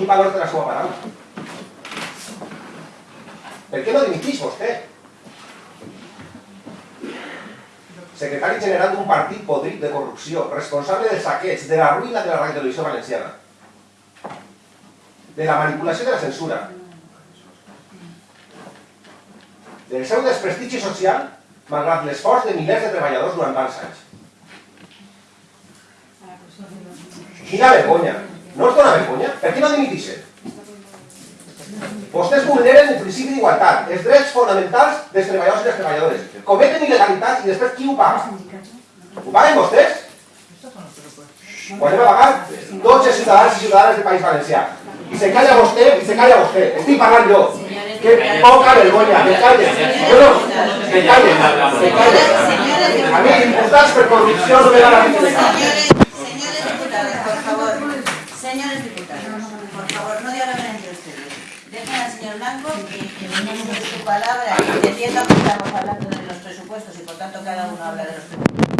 Quin valor té la seva paraula? Per què no dimitix vostè? Secretari general d'un partit podrit de corrupció, responsable del saqueig, de la ruïna de la radiotelevisió valenciana, de la manipulació de la censura, del seu desprestigi social, malgrat l'esforç de milers de treballadors durant tants anys. Quina vergonya! No us dona vergonya? Què no dimitixen? Vostès vulneren el principi d'igualtat, els drets fonamentals dels treballadors i les treballadores. Cometen il·legalitats i després qui ho paga? Ho paguen vostès? Ho anem a pagar tots els ciutadans i ciutadanes del País Valencià. I se calla vostè, i se calla vostè. Estic parlant jo. Que poca vergonya, que callen. No, no, que callen, que callen. A mi, imputats per no me dan la Señores, señores diputados, por favor. Por favor, no dialogen entre ustedes. Dejen al señor Blanco que que su palabra, entendiendo que estamos hablando de los presupuestos y por tanto cada uno habla de los presupuestos.